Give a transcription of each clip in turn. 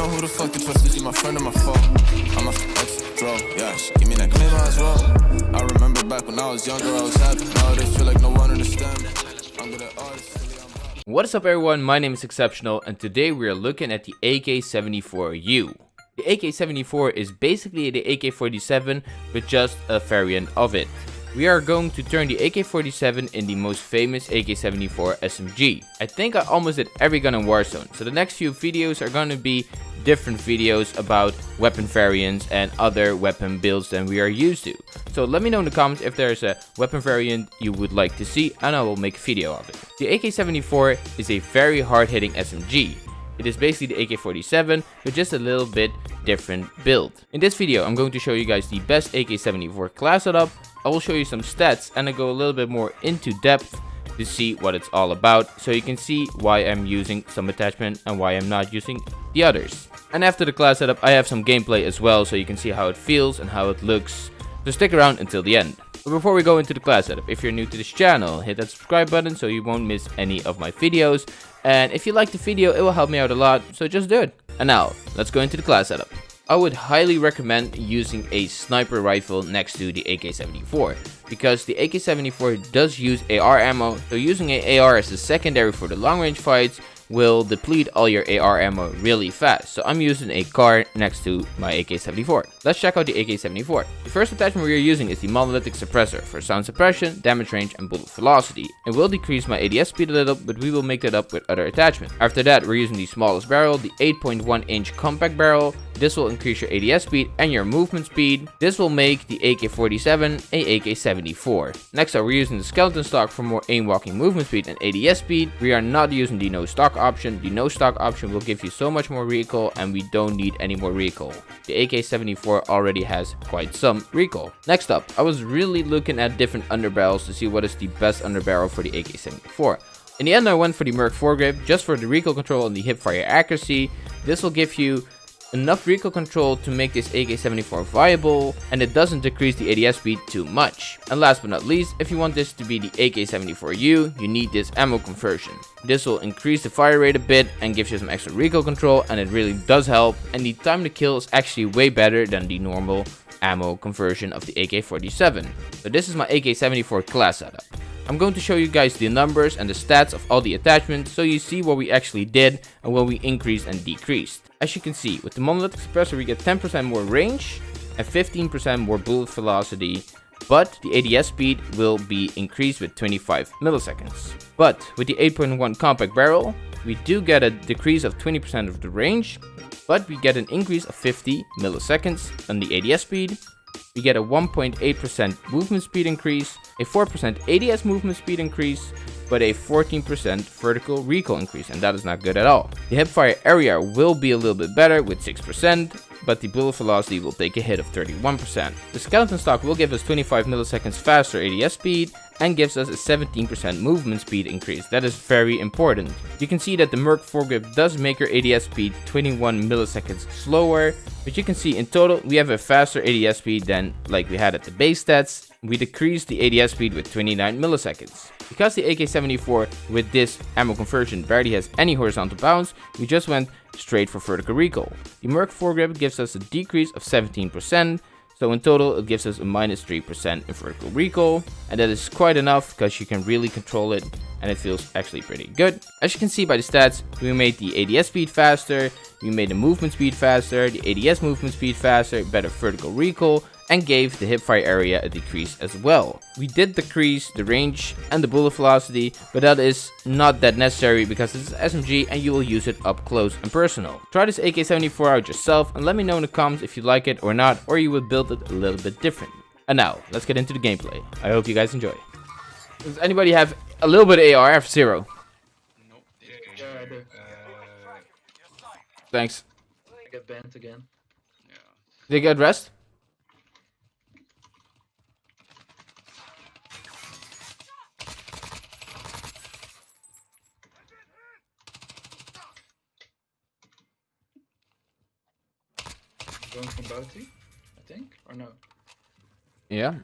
know who the fuck to trust. Is she my friend or my foe? I'm a ex throw. Yeah, she give me that claim as well. I remember back when I was younger, I was happy. Nowadays, feel like no one understands. I'm good at artists. What is up everyone, my name is Exceptional and today we are looking at the AK-74U. The AK-74 is basically the AK-47 but just a variant of it. We are going to turn the AK-47 in the most famous AK-74 SMG. I think I almost did every gun in Warzone, so the next few videos are going to be different videos about weapon variants and other weapon builds than we are used to. So let me know in the comments if there's a weapon variant you would like to see and I will make a video of it. The AK-74 is a very hard-hitting SMG. It is basically the AK-47 with just a little bit different build. In this video I'm going to show you guys the best AK-74 class setup, I will show you some stats and I go a little bit more into depth to see what it's all about so you can see why I'm using some attachment and why I'm not using the others. And after the class setup I have some gameplay as well so you can see how it feels and how it looks. So stick around until the end. But before we go into the class setup, if you're new to this channel, hit that subscribe button so you won't miss any of my videos. And if you like the video, it will help me out a lot, so just do it. And now, let's go into the class setup. I would highly recommend using a sniper rifle next to the AK-74 because the AK-74 does use AR ammo, so using an AR as a secondary for the long range fights will deplete all your AR ammo really fast. So I'm using a Kar next to my AK-74. Let's check out the AK-74. The first attachment we are using is the monolithic suppressor for sound suppression, damage range and bullet velocity. It will decrease my ADS speed a little, but we will make that up with other attachments. After that, we're using the smallest barrel, the 8.1 inch compact barrel. This will increase your ADS speed and your movement speed. This will make the AK-47 a AK-74. Next up, we're using the skeleton stock for more aim walking movement speed and ADS speed. We are not using the no stock option. The no stock option will give you so much more recoil and we don't need any more recoil. The AK-74 already has quite some recoil. Next up, I was really looking at different underbarrels to see what is the best underbarrel for the AK-74. In the end, I went for the Merc foregrip just for the recoil control and the hipfire accuracy. This will give you enough recoil control to make this AK-74 viable, and it doesn't decrease the ADS speed too much. And last but not least, if you want this to be the AK-74U, you need this ammo conversion. This will increase the fire rate a bit and gives you some extra recoil control, and it really does help, and the time to kill is actually way better than the normal ammo conversion of the AK-47. So this is my AK-74 class setup. I'm going to show you guys the numbers and the stats of all the attachments so you see what we actually did and what we increased and decreased. As you can see, with the monolithic suppressor we get 10% more range and 15% more bullet velocity, but the ADS speed will be increased with 25 milliseconds. But with the 8.1 compact barrel, we do get a decrease of 20% of the range, but we get an increase of 50 milliseconds on the ADS speed. We get a 1.8% movement speed increase, a 4% ADS movement speed increase, but a 14% vertical recoil increase, and that is not good at all. The hipfire area will be a little bit better with 6%, but the bullet velocity will take a hit of 31%. The skeleton stock will give us 25 milliseconds faster ADS speed and gives us a 17% movement speed increase. That is very important. You can see that the Merc foregrip does make your ADS speed 21 milliseconds slower, but you can see in total we have a faster ADS speed than like we had at the base stats. We decreased the ADS speed with 29 milliseconds. Because the AK-74 with this ammo conversion barely has any horizontal bounce, we just went straight for vertical recoil. The Merc foregrip gives us a decrease of 17%, so in total it gives us a minus 3% in vertical recoil, and that is quite enough because you can really control it and it feels actually pretty good. As you can see by the stats, we made the ADS speed faster, we made the movement speed faster, the ADS movement speed faster, better vertical recoil, and gave the hipfire area a decrease as well. We did decrease the range and the bullet velocity, but that is not that necessary because it's an SMG and you will use it up close and personal. Try this AK-74 out yourself and let me know in the comments if you like it or not, or you would build it a little bit different. And now, let's get into the gameplay. I hope you guys enjoy. Does anybody have a little bit of AR? I have zero. Nope. Yeah, I do. Thanks. I get banned again. Yeah. Did you get rest? Going from bounty, I think, or no? Yeah.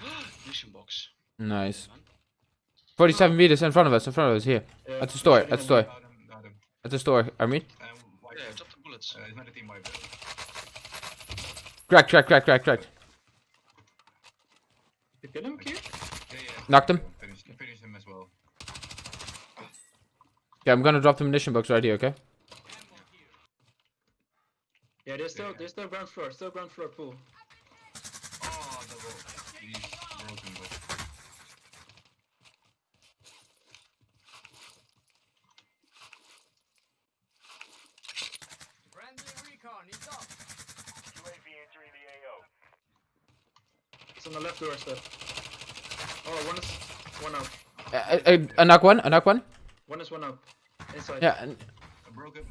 Mission box. Nice. 47 meters in front of us, in front of us, here. Yeah, At the store, I at the think store. Daar, daar, At the store, Armin. Um, Yeah, drop the bullets. Uh, it's not a team wipe. Crack, crack, crack, crack, crack. Did You kill him, Kier? Yeah, yeah. Knocked him. Finish, finish him as well. Yeah, I'm gonna drop the munition box right here, okay? Yeah, they're still, they're still ground floor, still ground floor pool. Oh, double. He's broken, but. It's on the left doorstep. Oh, one is one up. Uh, uh, a knock one, a knock one. One is one up. Inside. Yeah, and Uh, broken.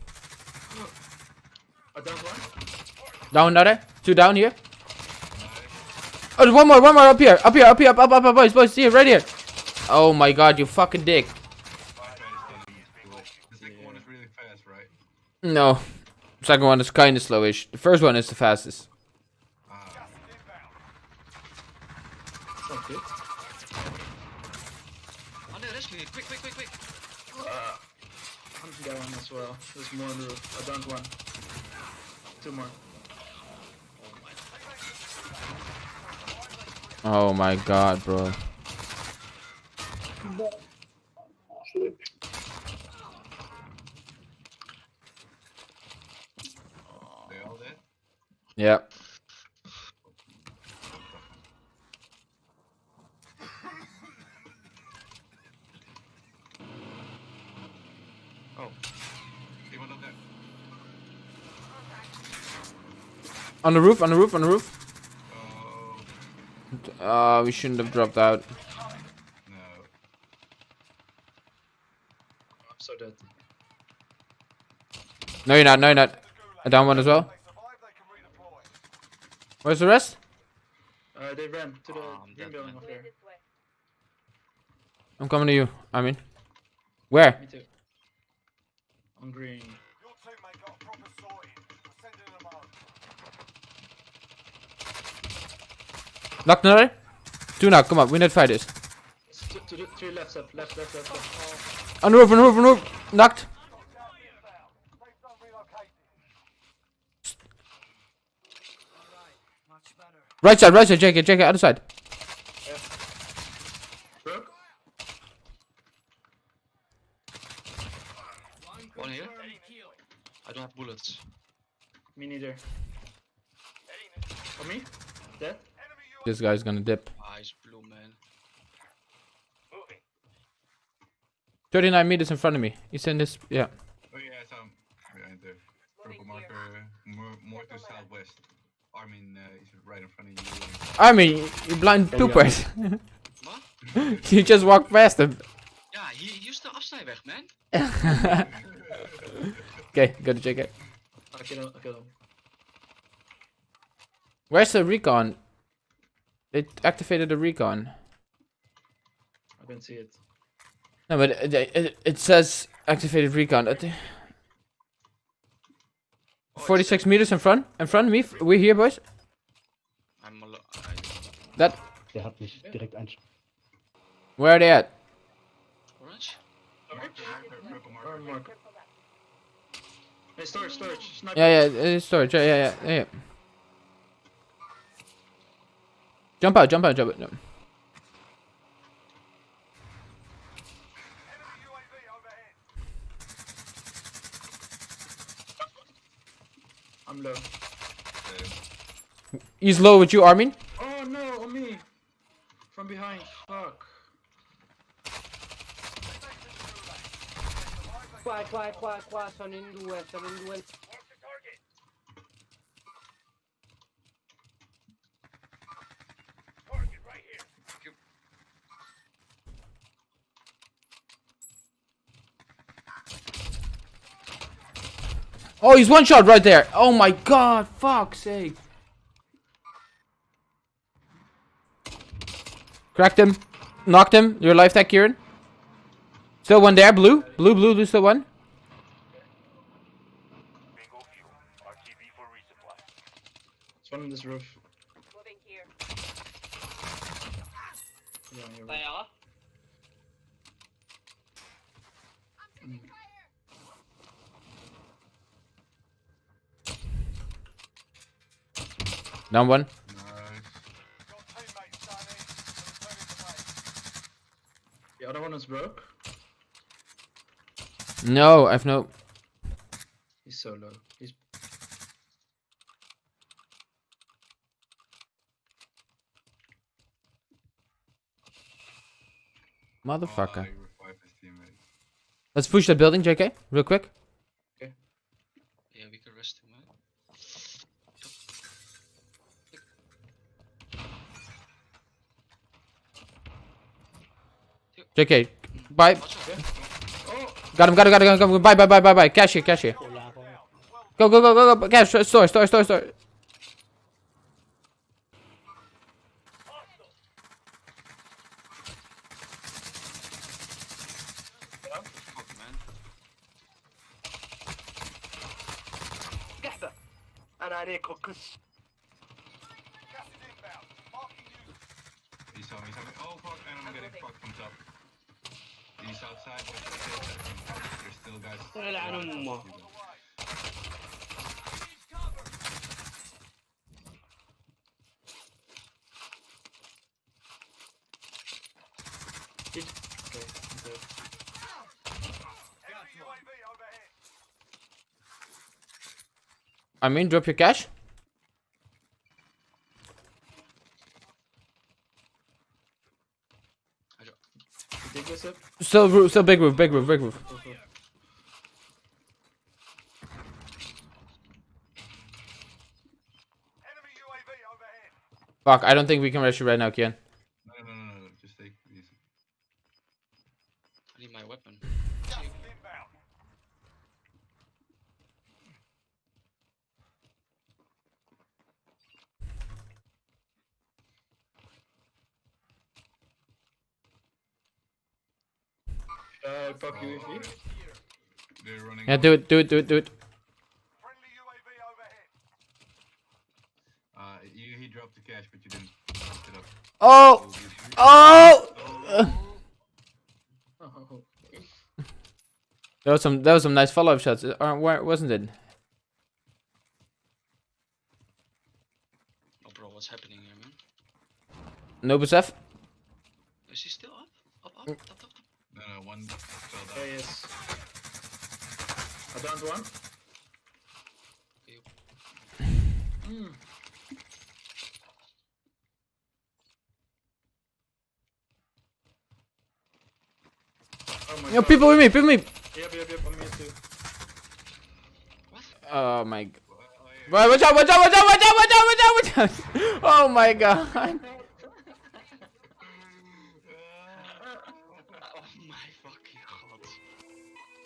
A down one. down another. Two down here. Oh, there's one more, one more up here, up here, up here, up, up, up, up, boys, boys, it right here. Oh my god, you fucking dick. Try to stay cool. The second one is really fast, right? No. Second one is kinda slowish. The first one is the fastest. Sounds good. Oh no, rescue me. Quick, quick, quick, quick. Uh, I'm down as well. There's more on the roof. A down one. Two more. Oh my god, bro. they all dead? Yeah. Oh. Up there? On the roof, on the roof, on the roof. Oh, Uh, we shouldn't have dropped out. no. I'm so dead. No, you're not, no, you're not. A down one as well. Where's the rest? Uh, they ran to the Oh, I'm green building man. up there. I'm coming to you, I mean. Where? Me too. On green. Your teammate got a proper sorting. Knock another? Two knock, come on, we need to fight this. To the three left, up, left, left, left, left. On the roof, on the roof, on the roof. Knocked. Right side, right side, check it, other side. Broke. One here. I don't have bullets. Me neither. On me? Dead? This guy's gonna dip. Ah, he's blue, man. 39 meters in front of me. He's in this, yeah. Oh yeah, some behind the purple marker, more, more to southwest. Armin uh, is right in front of you. I mean, you blind poopers. What? you just walk past him. Ja, hier, hier is de afsnijweg, man. Okay, gotta check it. I kill him, I kill him. Where's the recon? It activated the recon. I can see it. No, but it, it, it says activated recon. It- Oh, 46 meters in front, in front of me. We're here, boys. I'm alo- I- That. Der hat mich direkt ein. Where are they at? Orange? Marker, marker, purple marker. Or mark. Hey, storage, storage. Sniper. Yeah, yeah, it's storage. Yeah, yeah, yeah, yeah. Jump out, jump out, jump out. No. UAV overhead. I'm low. He's low with you, Armin. Oh no, on me! From behind. Fuck. Qua, qua, qua, qua, sono in due, sono in due. Oh, he's one shot right there. Oh my god, fuck's sake. Cracked him. Knocked him. Your life tech, Kieran. Still one there. Blue. Blue, blue, blue, still one. Bingo fuel. RTB for resupply. It's one on this roof. Moving here. Yeah, you're right. Kaya ka? Down one. Nice. Your teammates done it. Returning to one. The other one is broke. No, I've no. He's so low. He's Motherfucker. Oh, he revived his teammate. Let's push that building, JK, real quick. Yeah, we can rest him, man. JK, bye. Got him, got him, got him, got him. Bye, bye, bye, bye, bye. Cash here, cash here. Go, go, go, go, go. Cash, store, store, store, store. He's on, he's on. Oh fuck, man, I'm getting fucked from top. He's outside, but there's still, there's still guys. يلعن امه Away. okay. okay. Enemy UAV overhead. I mean, drop your cash. You take this up. Still, roof, still big roof, big roof, big roof. Enemy Fuck, I don't think we can rush you right now, Kian. No, no, no, no, no, just take it easy. I need my weapon. Uh, fuck UAV. They're running. Yeah, do it, do it, do it, do it. Friendly UAV overhead. Uh, you, he dropped the cash, but you didn't up. Oh! Oh, Oh! Oh, That was some, that was some nice follow-up shots, uh, or where wasn't it? Oh, bro, what's happening here, man? Nobus F? Is he still up? Up, up, up, up, up. No, no, one fell there down. he is. I downed one. Okay. Mm. Oh my Yo, god. people with me, people with me! Yep, yep, yep, I'm here too. Oh my god. Oh, yeah. Watch out, watch out, watch out, watch out, watch out, watch out, watch out! Oh my god.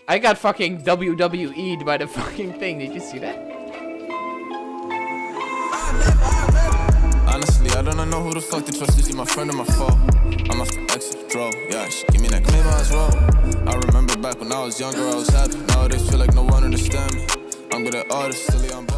I got fucking WWE'd by the fucking thing, did you see that? Honestly, I don't know who the fuck to trust. Is she my friend or my foe? I'm the exit draw. Yeah, she give me that maybe as well. I remember back when I was younger, I was happy. Nowadays, feel like no one understand me. I'm good at artists, silly, I'm.